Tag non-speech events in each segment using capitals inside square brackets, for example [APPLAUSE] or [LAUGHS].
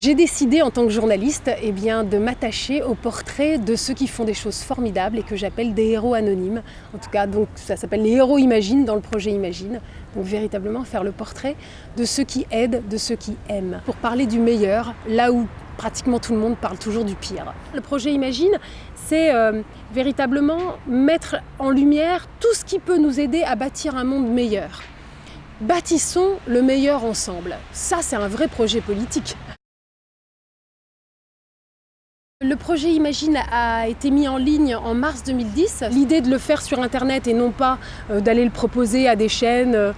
J'ai décidé en tant que journaliste eh bien, de m'attacher au portrait de ceux qui font des choses formidables et que j'appelle des héros anonymes. En tout cas, donc, ça s'appelle les héros Imagine dans le projet Imagine. Donc véritablement faire le portrait de ceux qui aident, de ceux qui aiment. Pour parler du meilleur, là où pratiquement tout le monde parle toujours du pire. Le projet Imagine, c'est euh, véritablement mettre en lumière tout ce qui peut nous aider à bâtir un monde meilleur. Bâtissons le meilleur ensemble. Ça, c'est un vrai projet politique. Le projet Imagine a été mis en ligne en mars 2010. L'idée de le faire sur Internet et non pas euh, d'aller le proposer à des chaînes euh,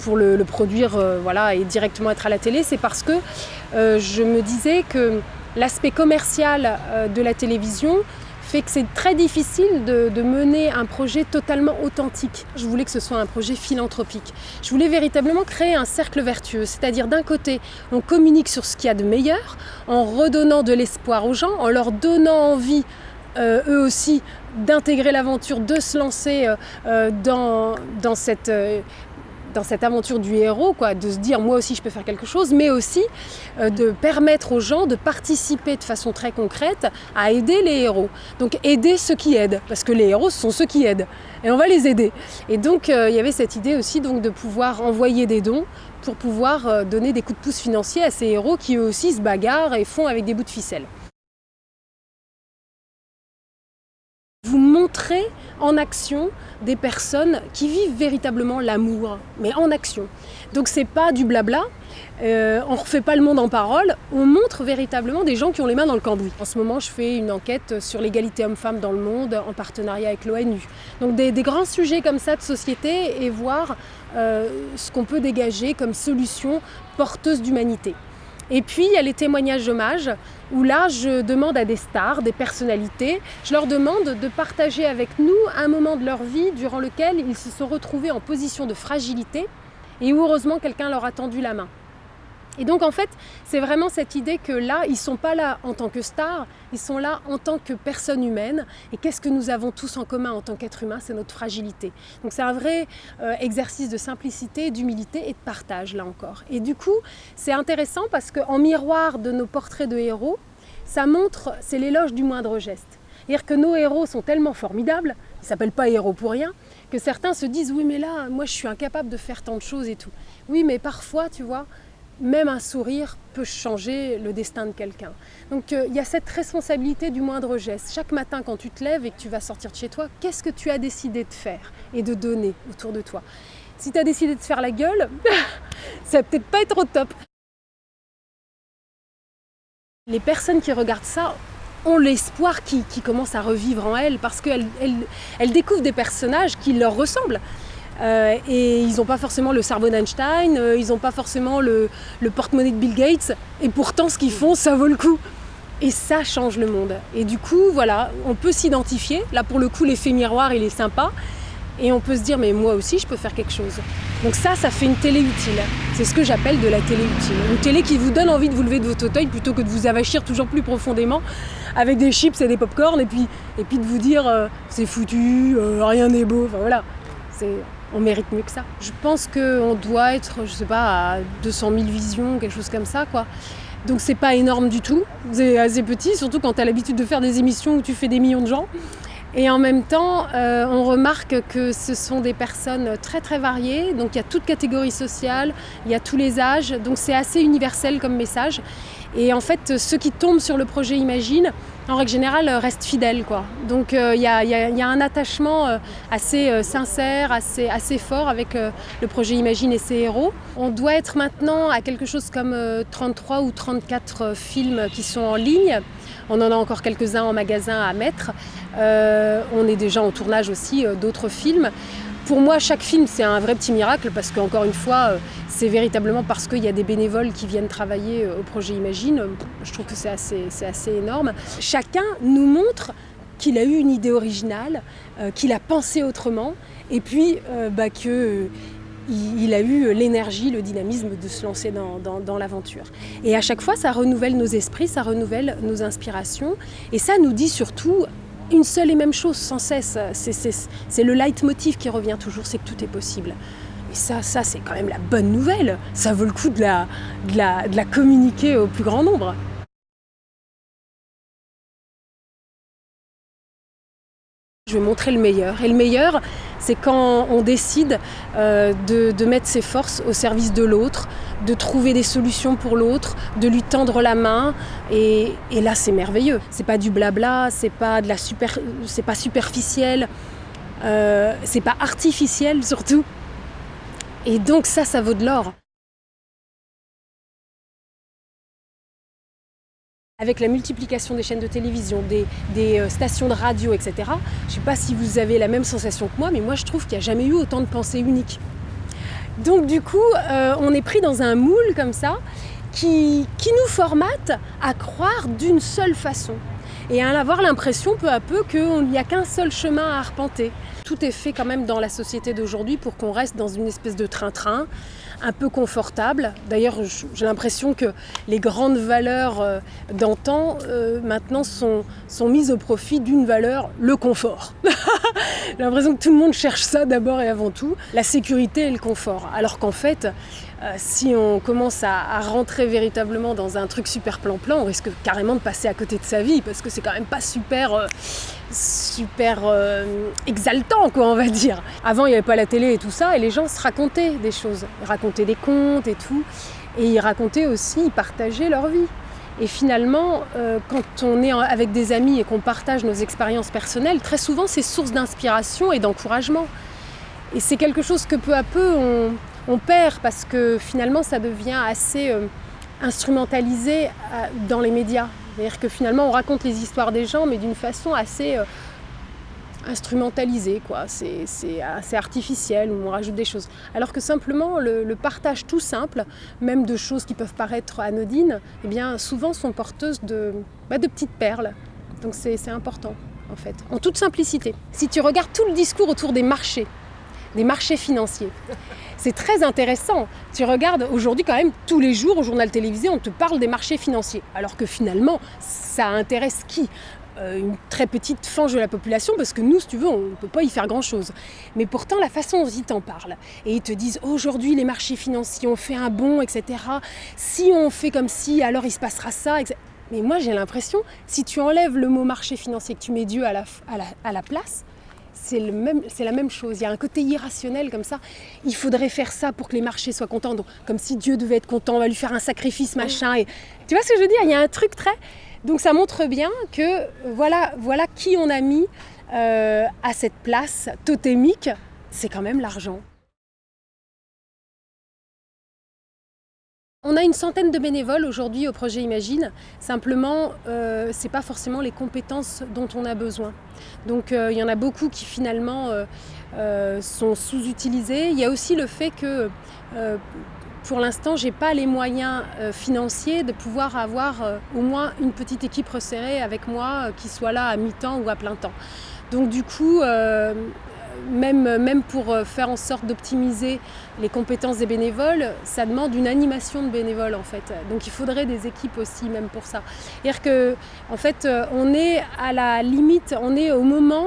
pour le, produire euh, voilà, et directement être à la télé, c'est parce que je me disais que l'aspect commercial de la télévision fait que c'est très difficile de, mener un projet totalement authentique. Je voulais que ce soit un projet philanthropique. Je voulais véritablement créer un cercle vertueux, c'est-à-dire d'un côté, on communique sur ce qu'il y a de meilleur, en redonnant de l'espoir aux gens, en leur donnant envie euh, eux aussi d'intégrer l'aventure, de se lancer euh, euh, dans, dans cette dans cette aventure du héros, quoi, de se dire moi aussi je peux faire quelque chose, mais aussi euh, de permettre aux gens de participer de façon très concrète à aider les héros. Donc aider ceux qui aident, parce que les héros sont ceux qui aident, et on va les aider. Et donc euh, il y avait cette idée aussi donc, de pouvoir envoyer des dons pour pouvoir euh, donner des coups de pouce financiers à ces héros qui eux aussi se bagarrent et font avec des bouts de ficelle. Vous montrez en action des personnes qui vivent véritablement l'amour, mais en action. Donc c'est pas du blabla, euh, on refait pas le monde en parole, on montre véritablement des gens qui ont les mains dans le cambouis. En ce moment, je fais une enquête sur l'égalité homme-femme dans le monde en partenariat avec l'ONU. Donc des, grands sujets comme ça de société et voir euh, ce qu'on peut dégager comme solution porteuse d'humanité. Et puis, il y a les témoignages d'hommage, où là, je demande à des stars, des personnalités, je leur demande de partager avec nous un moment de leur vie durant lequel ils se sont retrouvés en position de fragilité et où heureusement quelqu'un leur a tendu la main. Et donc en fait, c'est vraiment cette idée que là, ils ne sont pas là en tant que stars, ils sont là en tant que personnes humaines. Et qu'est-ce que nous avons tous en commun en tant qu'êtres humains C'est notre fragilité. Donc c'est un vrai euh, exercice de simplicité, d'humilité et de partage, là encore. Et du coup, c'est intéressant parce qu'en miroir de nos portraits de héros, ça montre, c'est l'éloge du moindre geste. C'est-à-dire que nos héros sont tellement formidables, ils ne s'appellent pas héros pour rien, que certains se disent « oui mais là, moi je suis incapable de faire tant de choses et tout ». Oui mais parfois, tu vois, même un sourire peut changer le destin de quelqu'un. Donc euh, il y a cette responsabilité du moindre geste. Chaque matin quand tu te lèves et que tu vas sortir de chez toi, qu'est-ce que tu as décidé de faire et de donner autour de toi? Si tu as décidé de faire la gueule, [LAUGHS] ça va peut-être pas être au top. Les personnes qui regardent ça ont l'espoir qui, commence à revivre en elles parce qu'elles elles découvrent des personnages qui leur ressemblent. Euh, et ils n'ont pas forcément le cerveau d'Einstein, euh, ils n'ont pas forcément le, porte-monnaie de Bill Gates, et pourtant ce qu'ils font, ça vaut le coup. Et ça change le monde. Et du coup, voilà, on peut s'identifier. Là, pour le coup, l'effet miroir, il est sympa. Et on peut se dire, mais moi aussi, je peux faire quelque chose. Donc ça, ça fait une télé utile. C'est ce que j'appelle de la télé utile. Une télé qui vous donne envie de vous lever de votre fauteuil plutôt que de vous avachir toujours plus profondément avec des chips et des pop-corn et puis, et puis de vous dire, euh, c'est foutu, rien n'est beau. Enfin voilà, on mérite mieux que ça. Je pense qu'on doit être, je sais pas, à 200 000 visions, quelque chose comme ça, quoi. Donc c'est pas énorme du tout, c'est assez petit, surtout quand tu as l'habitude de faire des émissions où tu fais des millions de gens. Et en même temps, euh, on remarque que ce sont des personnes très très variées, donc il y a toute catégorie sociale, il y a tous les âges, donc c'est assez universel comme message. Et en fait, ceux qui tombent sur le projet Imagine, en règle générale, restent fidèles. Quoi. Donc il y, a un attachement euh, assez euh, sincère, assez, assez fort avec le projet Imagine et ses héros. On doit être maintenant à quelque chose comme 33 ou 34 films qui sont en ligne. On en a encore quelques-uns en magasin à mettre. Euh, on est déjà en tournage aussi euh, d'autres films. Pour moi, chaque film, c'est un vrai petit miracle parce qu'encore une fois, euh, c'est véritablement parce qu'il y a des bénévoles qui viennent travailler au projet Imagine. Je trouve que c'est assez, énorme. Chacun nous montre qu'il a eu une idée originale, qu'il a pensé autrement et puis bah, que il, a eu l'énergie, le dynamisme de se lancer dans, l'aventure. Et à chaque fois, ça renouvelle nos esprits, ça renouvelle nos inspirations. Et ça nous dit surtout une seule et même chose sans cesse. C'est le leitmotiv qui revient toujours, c'est que tout est possible. Et ça, ça c'est quand même la bonne nouvelle. Ça vaut le coup de la, communiquer au plus grand nombre. Je vais montrer le meilleur. Et le meilleur, c'est quand on décide euh, de, mettre ses forces au service de l'autre, de trouver des solutions pour l'autre, de lui tendre la main. Et, et là, c'est merveilleux. C'est pas du blabla, c'est pas de la super, c'est pas superficiel, euh, c'est pas artificiel surtout. Et donc ça, ça vaut de l'or. Avec la multiplication des chaînes de télévision, des, euh, stations de radio, etc., je ne sais pas si vous avez la même sensation que moi, mais moi je trouve qu'il n'y a jamais eu autant de pensées uniques. Donc du coup, euh, on est pris dans un moule comme ça, qui, qui nous formate à croire d'une seule façon et à avoir l'impression peu à peu qu'il n'y a qu'un seul chemin à arpenter. Tout est fait quand même dans la société d'aujourd'hui pour qu'on reste dans une espèce de train-train, un peu confortable. D'ailleurs, j'ai l'impression que les grandes valeurs euh, d'antan euh, maintenant sont, sont mises au profit d'une valeur, le confort. [LAUGHS] j'ai l'impression que tout le monde cherche ça d'abord et avant tout, la sécurité et le confort. Alors qu'en fait, euh, si on commence à, rentrer véritablement dans un truc super plan-plan, on risque carrément de passer à côté de sa vie parce que c'est quand même pas super, euh, super euh, exaltant, quoi, on va dire. Avant, il n'y avait pas la télé et tout ça, et les gens se racontaient des choses. Ils racontaient des contes et tout, et ils racontaient aussi, ils partageaient leur vie. Et finalement, euh, quand on est avec des amis et qu'on partage nos expériences personnelles, très souvent, c'est source d'inspiration et d'encouragement. Et c'est quelque chose que peu à peu, on, on perd parce que finalement ça devient assez euh, instrumentalisé euh, dans les médias. C'est-à-dire que finalement on raconte les histoires des gens mais d'une façon assez euh, instrumentalisée, quoi. C'est assez artificiel où on rajoute des choses. Alors que simplement le, partage tout simple, même de choses qui peuvent paraître anodines, eh bien souvent sont porteuses de, bah, de petites perles. Donc c'est important en fait, en toute simplicité. Si tu regardes tout le discours autour des marchés, des marchés financiers. C'est très intéressant. Tu regardes aujourd'hui quand même tous les jours au journal télévisé, on te parle des marchés financiers. Alors que finalement, ça intéresse qui? Euh, une très petite fange de la population parce que nous, si tu veux, on ne peut pas y faire grand-chose. Mais pourtant, la façon dont ils t'en parlent, et ils te disent aujourd'hui les marchés financiers ont fait un bond, etc. Si on fait comme si, alors il se passera ça. Mais moi, j'ai l'impression, si tu enlèves le mot marché financier, que tu mets Dieu à la place, c'est la même chose. Il y a un côté irrationnel comme ça. Il faudrait faire ça pour que les marchés soient contents. Donc, comme si Dieu devait être content, on va lui faire un sacrifice, machin. Et, tu vois ce que je veux dire? Il y a un truc très... Donc ça montre bien que voilà, voilà qui on a mis euh, à cette place totémique. C'est quand même l'argent. On a une centaine de bénévoles aujourd'hui au projet Imagine. Simplement, euh, ce n'est pas forcément les compétences dont on a besoin. Donc euh, il y en a beaucoup qui finalement euh, sont sous-utilisés. Il y a aussi le fait que pour l'instant, je n'ai pas les moyens financiers de pouvoir avoir au moins une petite équipe resserrée avec moi qui soit là à mi-temps ou à plein temps. Donc du coup, même, même pour euh, faire en sorte d'optimiser les compétences des bénévoles, ça demande une animation de bénévoles en fait. Donc il faudrait des équipes aussi même pour ça. C'est-à-dire que en fait euh, on est à la limite, on est au moment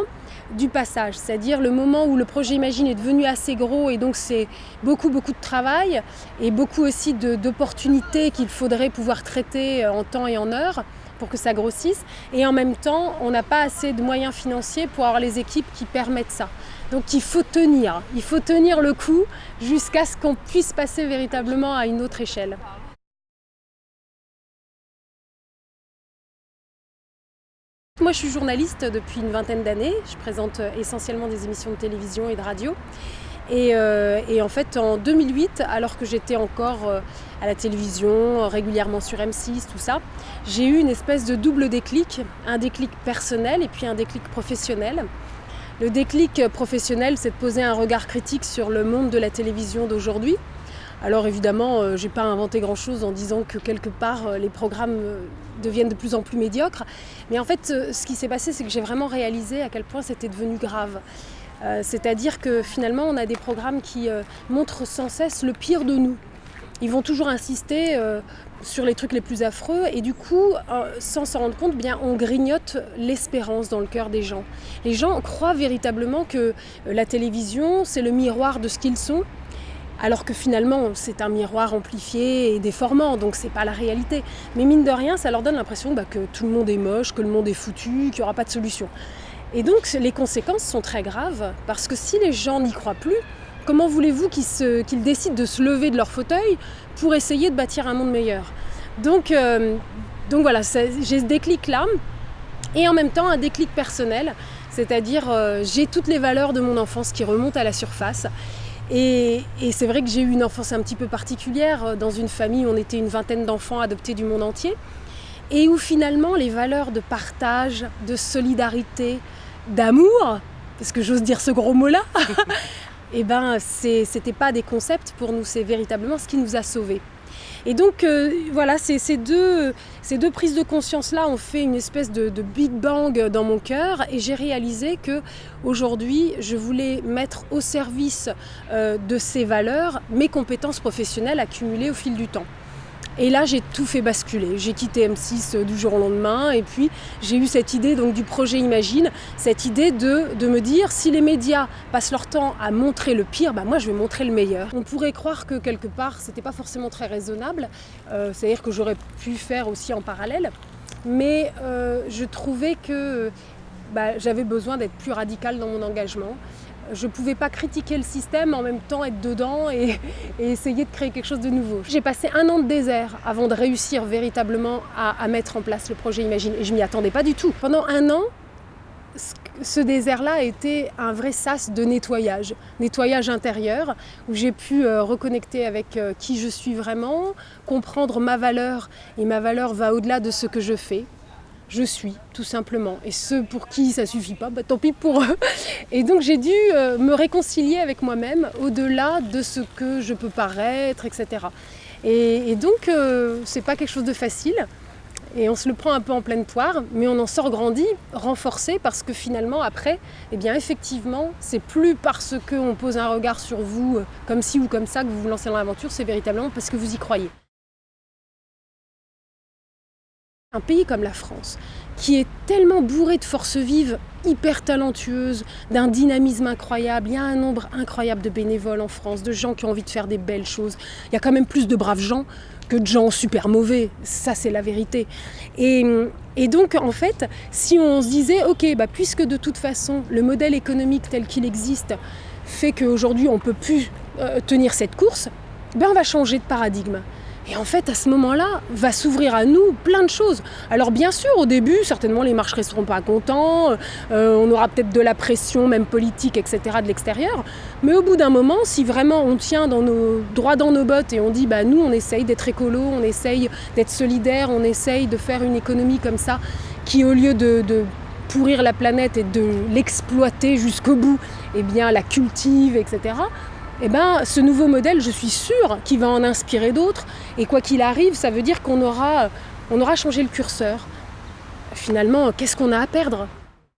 du passage, c'est-à-dire le moment où le projet Imagine est devenu assez gros et donc c'est beaucoup beaucoup de travail et beaucoup aussi d'opportunités qu'il faudrait pouvoir traiter en temps et en heure pour que ça grossisse. Et en même temps, on n'a pas assez de moyens financiers pour avoir les équipes qui permettent ça. Donc il faut tenir, il faut tenir le coup jusqu'à ce qu'on puisse passer véritablement à une autre échelle. Moi je suis journaliste depuis une vingtaine d'années, je présente essentiellement des émissions de télévision et de radio. Et, euh, en fait, en 2008, alors que j'étais encore euh, à la télévision, régulièrement sur M6, tout ça, j'ai eu une espèce de double déclic, un déclic personnel et puis un déclic professionnel. Le déclic professionnel, c'est de poser un regard critique sur le monde de la télévision d'aujourd'hui. Alors évidemment, euh, j'ai pas inventé grand-chose en disant que quelque part euh, les programmes euh, deviennent de plus en plus médiocres. Mais en fait, ce qui s'est passé, c'est que j'ai vraiment réalisé à quel point c'était devenu grave. C'est-à-dire que finalement, on a des programmes qui montrent sans cesse le pire de nous. Ils vont toujours insister sur les trucs les plus affreux et du coup, sans s'en rendre compte, bien, on grignote l'espérance dans le cœur des gens. Les gens croient véritablement que la télévision, c'est le miroir de ce qu'ils sont alors que finalement c'est un miroir amplifié et déformant, donc c'est pas la réalité. Mais mine de rien, ça leur donne l'impression bah, que tout le monde est moche, que le monde est foutu, qu'il n'y aura pas de solution. Et donc les conséquences sont très graves, parce que si les gens n'y croient plus, comment voulez-vous qu'ils décident de se lever de leur fauteuil pour essayer de bâtir un monde meilleur? Donc, euh, donc voilà, j'ai ce déclic-là, et en même temps un déclic personnel, c'est-à-dire euh, j'ai toutes les valeurs de mon enfance qui remontent à la surface. Et, c'est vrai que j'ai eu une enfance un petit peu particulière. Dans une famille, on était une vingtaine d'enfants adoptés du monde entier. Et où finalement les valeurs de partage, de solidarité, d'amour, parce que j'ose dire ce gros mot-là, [LAUGHS] eh ben c'était pas des concepts pour nous, c'est véritablement ce qui nous a sauvés. Et donc euh, voilà, ces, deux, prises de conscience-là ont fait une espèce de, big bang dans mon cœur et j'ai réalisé que aujourd'hui, je voulais mettre au service euh, de ces valeurs mes compétences professionnelles accumulées au fil du temps. Et là, j'ai tout fait basculer. J'ai quitté M6 euh, du jour au lendemain et puis j'ai eu cette idée donc, du projet Imagine, cette idée de, me dire si les médias passent leur temps à montrer le pire, bah moi je vais montrer le meilleur. On pourrait croire que quelque part, c'était pas forcément très raisonnable, euh, c'est-à-dire que j'aurais pu faire aussi en parallèle, mais euh, je trouvais que bah, j'avais besoin d'être plus radical dans mon engagement je ne pouvais pas critiquer le système, en même temps être dedans et, essayer de créer quelque chose de nouveau. J'ai passé un an de désert avant de réussir véritablement à, mettre en place le projet Imagine et je m'y attendais pas du tout. Pendant un an, ce désert-là a été un vrai sas de nettoyage, nettoyage intérieur, où j'ai pu euh, reconnecter avec euh, qui je suis vraiment, comprendre ma valeur, et ma valeur va au-delà de ce que je fais, je suis, tout simplement. Et ceux pour qui ça suffit pas, bah, tant pis pour eux. Et donc j'ai dû euh, me réconcilier avec moi-même au-delà de ce que je peux paraître, etc. Et, donc euh, c'est pas quelque chose de facile. Et on se le prend un peu en pleine poire, mais on en sort grandi, renforcé, parce que finalement, après, eh bien, effectivement, c'est plus parce qu'on pose un regard sur vous, euh, comme ci ou comme ça, que vous vous lancez dans l'aventure, c'est véritablement parce que vous y croyez. Un pays comme la France, qui est tellement bourré de forces vives, hyper talentueuses, d'un dynamisme incroyable. Il y a un nombre incroyable de bénévoles en France, de gens qui ont envie de faire des belles choses. Il y a quand même plus de braves gens que de gens super mauvais. Ça, c'est la vérité. Et, donc, en fait, si on se disait, OK, bah, puisque de toute façon, le modèle économique tel qu'il existe fait qu'aujourd'hui, on ne peut plus euh, tenir cette course, ben, on va changer de paradigme. Et en fait, à ce moment-là, va s'ouvrir à nous plein de choses. Alors bien sûr, au début, certainement, les marchés ne seront pas contents, euh, on aura peut-être de la pression, même politique, etc., de l'extérieur. Mais au bout d'un moment, si vraiment on tient dans nos, droit dans nos bottes et on dit, bah, nous, on essaye d'être écolo, on essaye d'être solidaire, on essaye de faire une économie comme ça, qui au lieu de, de pourrir la planète et de l'exploiter jusqu'au bout, eh bien, la cultive, etc., eh ben, ce nouveau modèle, je suis sûre qu'il va en inspirer d'autres. Et quoi qu'il arrive, ça veut dire qu'on aura, changé le curseur. Finalement, qu'est-ce qu'on a à perdre?